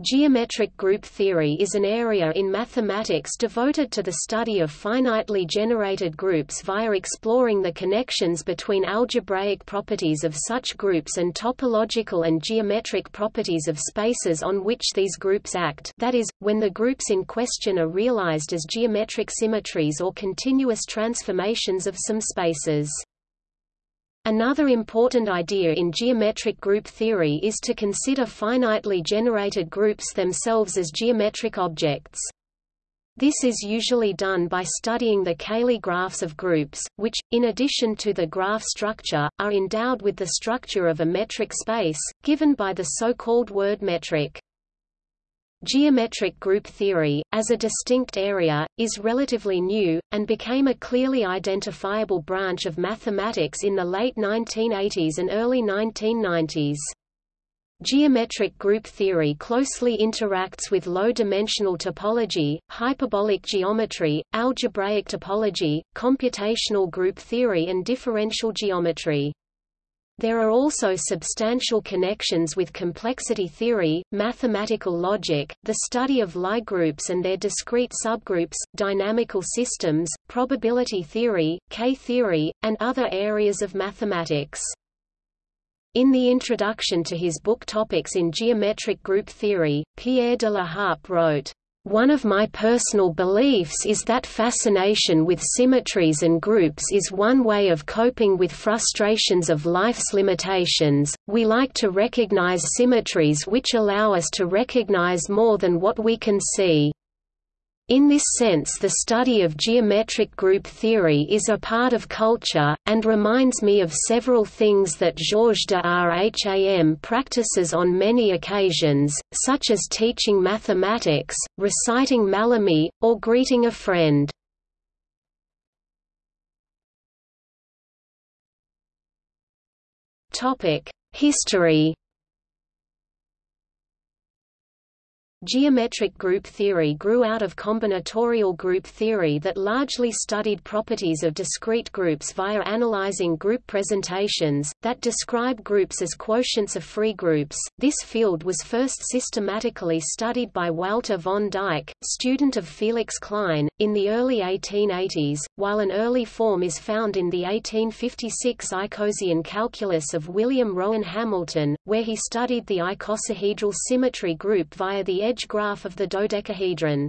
Geometric group theory is an area in mathematics devoted to the study of finitely generated groups via exploring the connections between algebraic properties of such groups and topological and geometric properties of spaces on which these groups act that is, when the groups in question are realized as geometric symmetries or continuous transformations of some spaces. Another important idea in geometric group theory is to consider finitely generated groups themselves as geometric objects. This is usually done by studying the Cayley graphs of groups, which, in addition to the graph structure, are endowed with the structure of a metric space, given by the so-called word metric. Geometric group theory, as a distinct area, is relatively new, and became a clearly identifiable branch of mathematics in the late 1980s and early 1990s. Geometric group theory closely interacts with low-dimensional topology, hyperbolic geometry, algebraic topology, computational group theory and differential geometry. There are also substantial connections with complexity theory, mathematical logic, the study of Lie groups and their discrete subgroups, dynamical systems, probability theory, K-theory, and other areas of mathematics. In the introduction to his book Topics in Geometric Group Theory, Pierre de la Harpe wrote, one of my personal beliefs is that fascination with symmetries and groups is one way of coping with frustrations of life's limitations. We like to recognize symmetries which allow us to recognize more than what we can see. In this sense the study of geometric group theory is a part of culture, and reminds me of several things that Georges de Rham practices on many occasions, such as teaching mathematics, reciting Mallarmé, or greeting a friend. History Geometric group theory grew out of combinatorial group theory that largely studied properties of discrete groups via analyzing group presentations, that describe groups as quotients of free groups. This field was first systematically studied by Walter von Dyck, student of Felix Klein, in the early 1880s, while an early form is found in the 1856 icosian calculus of William Rowan Hamilton, where he studied the icosahedral symmetry group via the edge graph of the dodecahedron.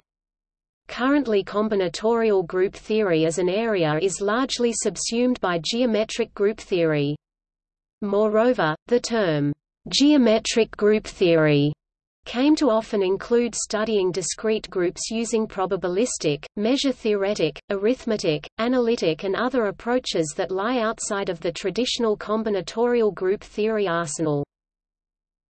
Currently combinatorial group theory as an area is largely subsumed by geometric group theory. Moreover, the term, geometric group theory came to often include studying discrete groups using probabilistic, measure-theoretic, arithmetic, analytic and other approaches that lie outside of the traditional combinatorial group theory arsenal.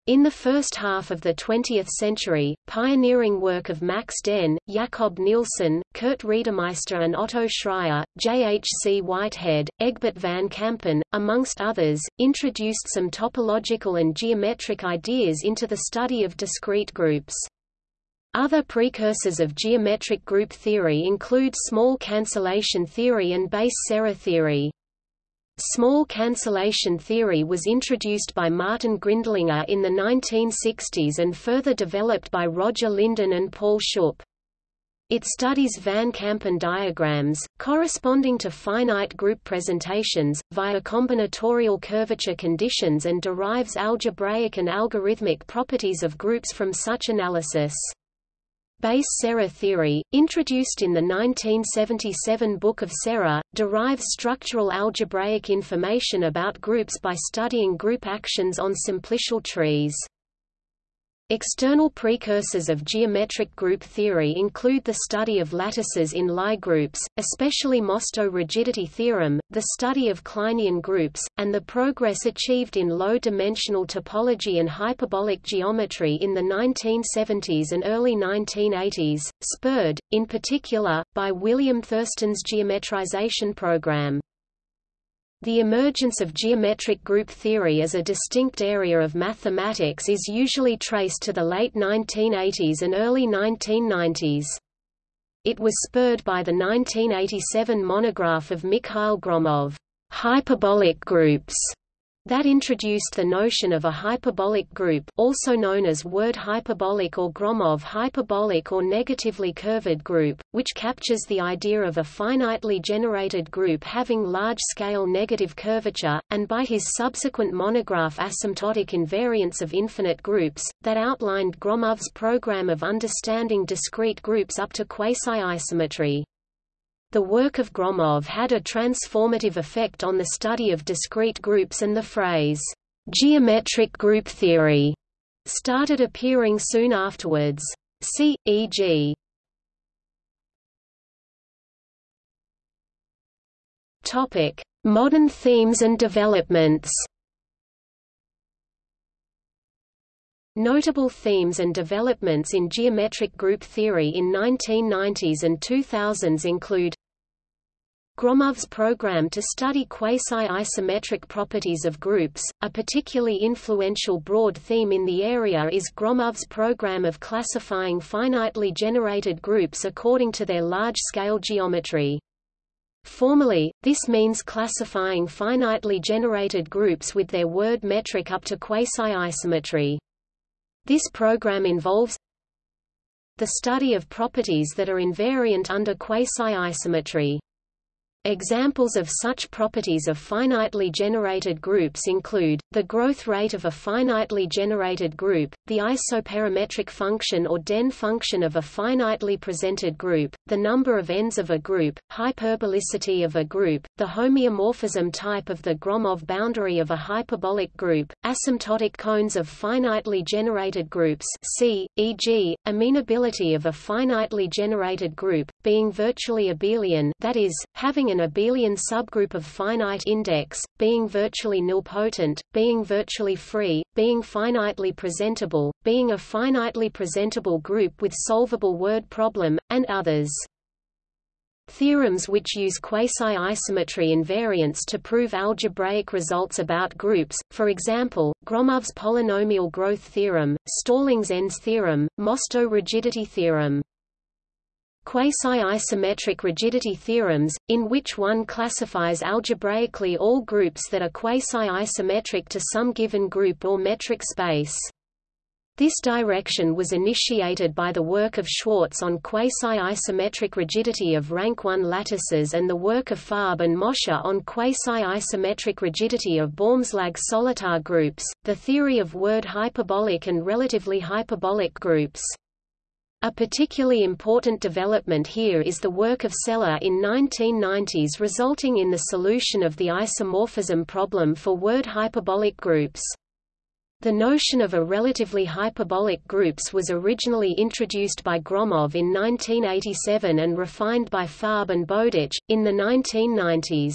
In the first half of the 20th century, pioneering work of Max Dehn, Jakob Nielsen, Kurt Reidemeister and Otto Schreier, J. H. C. Whitehead, Egbert van Kampen, amongst others, introduced some topological and geometric ideas into the study of discrete groups. Other precursors of geometric group theory include small cancellation theory and Bass Serre theory. Small cancellation theory was introduced by Martin Greendlinger in the 1960s and further developed by Roger Lyndon and Paul Schupp. It studies Van Kampen diagrams, corresponding to finite group presentations, via combinatorial curvature conditions and derives algebraic and algorithmic properties of groups from such analysis. Bass Serre theory, introduced in the 1977 Book of Serre, derives structural algebraic information about groups by studying group actions on simplicial trees. External precursors of geometric group theory include the study of lattices in Lie groups, especially Mostow rigidity theorem, the study of Kleinian groups, and the progress achieved in low-dimensional topology and hyperbolic geometry in the 1970s and early 1980s, spurred, in particular, by William Thurston's geometrization program. The emergence of geometric group theory as a distinct area of mathematics is usually traced to the late 1980s and early 1990s. It was spurred by the 1987 monograph of Mikhail Gromov, Hyperbolic Groups, that introduced the notion of a hyperbolic group also known as word hyperbolic or Gromov hyperbolic or negatively curved group, which captures the idea of a finitely generated group having large-scale negative curvature, and by his subsequent monograph Asymptotic Invariants of Infinite Groups, that outlined Gromov's program of understanding discrete groups up to quasi-isometry. The work of Gromov had a transformative effect on the study of discrete groups and the phrase, geometric group theory, started appearing soon afterwards. See, e.g. Modern themes and developments. Notable themes and developments in geometric group theory in 1990s and 2000s include Gromov's program to study quasi-isometric properties of groups. A particularly influential broad theme in the area is Gromov's program of classifying finitely generated groups according to their large-scale geometry. Formally, this means classifying finitely generated groups with their word metric up to quasi-isometry. This program involves the study of properties that are invariant under quasi-isometry. Examples of such properties of finitely generated groups include, the growth rate of a finitely generated group, the isoperimetric function or Dehn function of a finitely presented group, the number of ends of a group, hyperbolicity of a group, the homeomorphism type of the Gromov boundary of a hyperbolic group, asymptotic cones of finitely generated groups see, e.g., amenability of a finitely generated group, being virtually abelian that is, having an abelian subgroup of finite index, being virtually nilpotent, being virtually free, being finitely presentable, being a finitely presentable group with solvable word problem, and others. Theorems which use quasi-isometry invariance to prove algebraic results about groups, for example, Gromov's polynomial growth theorem, Stallings' ends theorem, Mostow rigidity theorem. Quasi-isometric rigidity theorems, in which one classifies algebraically all groups that are quasi-isometric to some given group or metric space. This direction was initiated by the work of Schwartz on quasi-isometric rigidity of rank 1 lattices and the work of Farb and Mosher on quasi-isometric rigidity of Baumslag-Solitar groups, the theory of word hyperbolic and relatively hyperbolic groups. A particularly important development here is the work of Sela in 1990s resulting in the solution of the isomorphism problem for word hyperbolic groups. The notion of a relatively hyperbolic groups was originally introduced by Gromov in 1987 and refined by Farb and Bowditch, in the 1990s.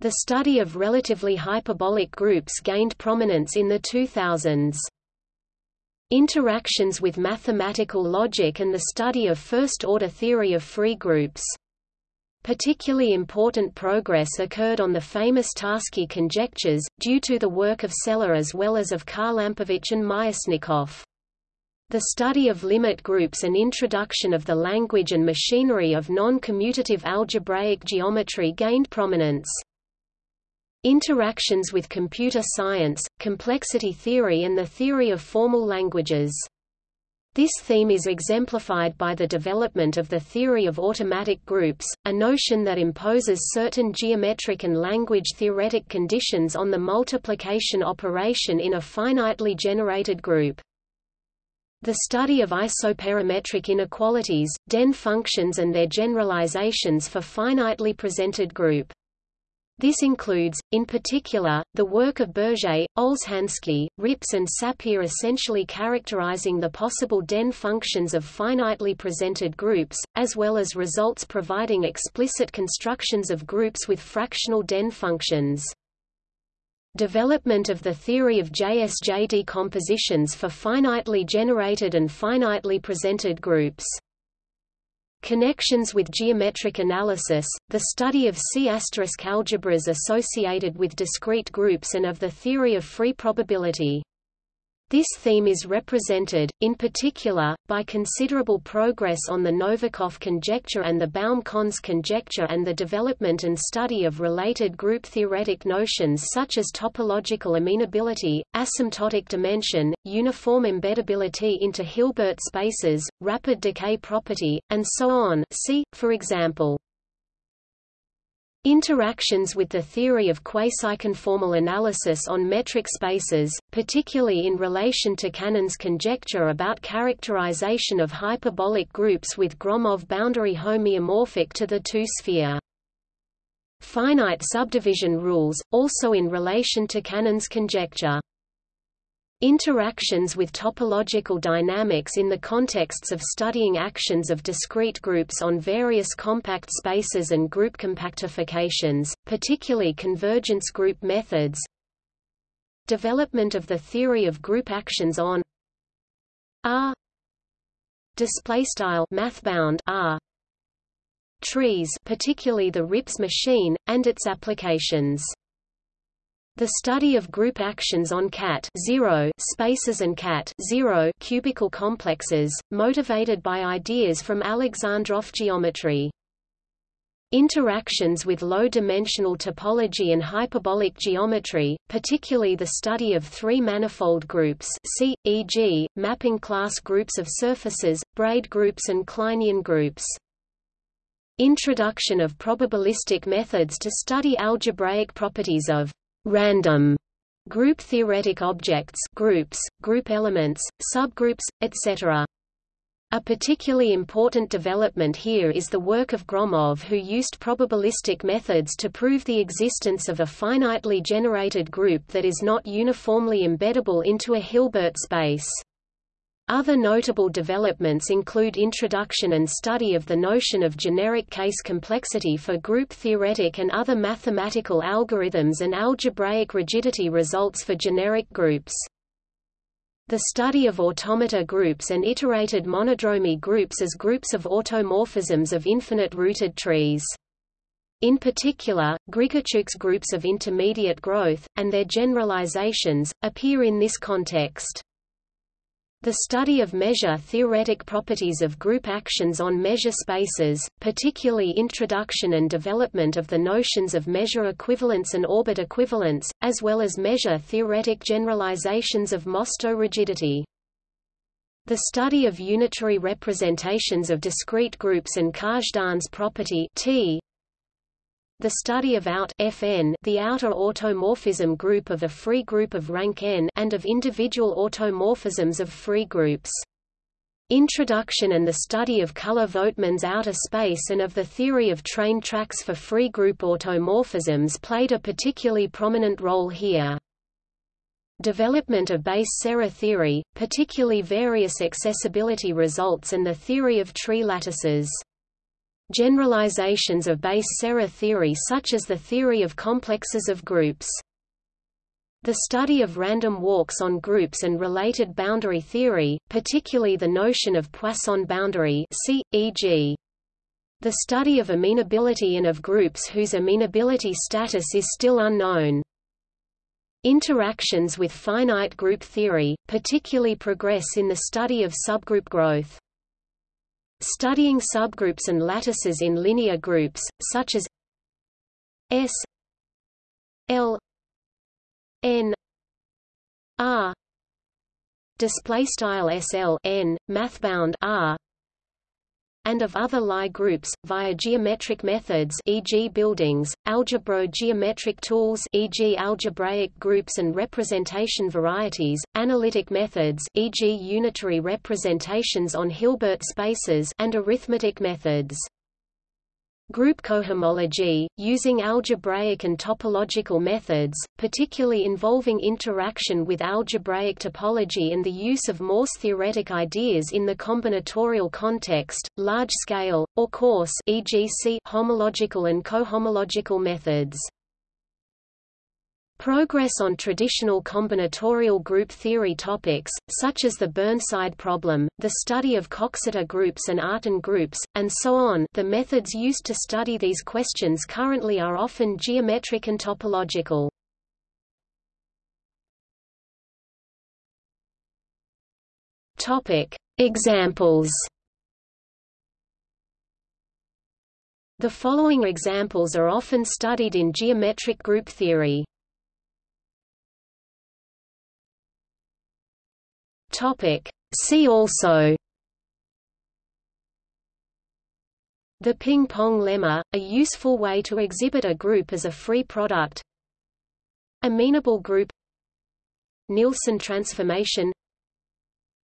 The study of relatively hyperbolic groups gained prominence in the 2000s. Interactions with mathematical logic and the study of first-order theory of free groups. Particularly important progress occurred on the famous Tarski conjectures, due to the work of Sela as well as of Kharlampovich and Myasnikov. The study of limit groups and introduction of the language and machinery of non-commutative algebraic geometry gained prominence. Interactions with computer science, complexity theory and the theory of formal languages. This theme is exemplified by the development of the theory of automatic groups, a notion that imposes certain geometric and language-theoretic conditions on the multiplication operation in a finitely generated group. The study of isoperimetric inequalities, Dehn functions and their generalizations for finitely presented group. This includes, in particular, the work of Birget, Olshansky, Rips and Sapir essentially characterizing the possible Dehn functions of finitely presented groups, as well as results providing explicit constructions of groups with fractional Dehn functions. Development of the theory of JSJ decompositions for finitely generated and finitely presented groups Connections with geometric analysis, the study of C** algebras associated with discrete groups and of the theory of free probability. This theme is represented, in particular, by considerable progress on the Novikov conjecture and the Baum-Connes conjecture and the development and study of related group theoretic notions such as topological amenability, asymptotic dimension, uniform embeddability into Hilbert spaces, rapid decay property, and so on. See, for example, Interactions with the theory of quasi-conformal analysis on metric spaces, particularly in relation to Cannon's conjecture about characterization of hyperbolic groups with Gromov boundary homeomorphic to the two-sphere. Finite subdivision rules, also in relation to Cannon's conjecture. Interactions with topological dynamics in the contexts of studying actions of discrete groups on various compact spaces and group compactifications, particularly convergence group methods. Development of the theory of group actions on R display style mathbound R trees, particularly the RIPS machine and its applications. The study of group actions on cat 0 spaces and cat 0 cubical complexes, motivated by ideas from Alexandrov geometry. Interactions with low-dimensional topology and hyperbolic geometry, particularly the study of three-manifold groups see, e.g., mapping class groups of surfaces, braid groups and Kleinian groups. Introduction of probabilistic methods to study algebraic properties of random group theoretic objects groups, group elements, subgroups, etc. A particularly important development here is the work of Gromov who used probabilistic methods to prove the existence of a finitely generated group that is not uniformly embeddable into a Hilbert space. Other notable developments include introduction and study of the notion of generic case complexity for group theoretic and other mathematical algorithms and algebraic rigidity results for generic groups. The study of automata groups and iterated monodromy groups as groups of automorphisms of infinite-rooted trees. In particular, Grigorchuk's groups of intermediate growth, and their generalizations, appear in this context. The study of measure-theoretic properties of group actions on measure spaces, particularly introduction and development of the notions of measure equivalence and orbit equivalence, as well as measure-theoretic generalizations of Mostow rigidity. The study of unitary representations of discrete groups and Kazhdan's property T, the study of out Fn the outer automorphism group of a free group of rank n and of individual automorphisms of free groups. Introduction and the study of Culler-Vogtmann's outer space and of the theory of train tracks for free group automorphisms played a particularly prominent role here. Development of Bass-Serre theory, particularly various accessibility results and the theory of tree lattices. Generalizations of Bass-Serre theory such as the theory of complexes of groups. The study of random walks on groups and related boundary theory, particularly the notion of Poisson boundary e.g. The study of amenability and of groups whose amenability status is still unknown. Interactions with finite group theory, particularly progress in the study of subgroup growth. Studying subgroups and lattices in linear groups, such as S L N R display style SL mathbound R and of other Lie groups, via geometric methods e.g. buildings, algebro-geometric tools e.g. algebraic groups and representation varieties, analytic methods e.g. unitary representations on Hilbert spaces and arithmetic methods. Group cohomology, using algebraic and topological methods, particularly involving interaction with algebraic topology and the use of Morse-theoretic ideas in the combinatorial context, large-scale, or coarse e.g. homological and cohomological methods. Progress on traditional combinatorial group theory topics, such as the Burnside problem, the study of Coxeter groups and Artin groups, and so on the methods used to study these questions currently are often geometric and topological. Examples. The following examples are often studied in geometric group theory. Topic: See also The ping-pong lemma, a useful way to exhibit a group as a free product. Amenable group. Nielsen transformation.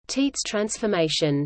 Tietze transformation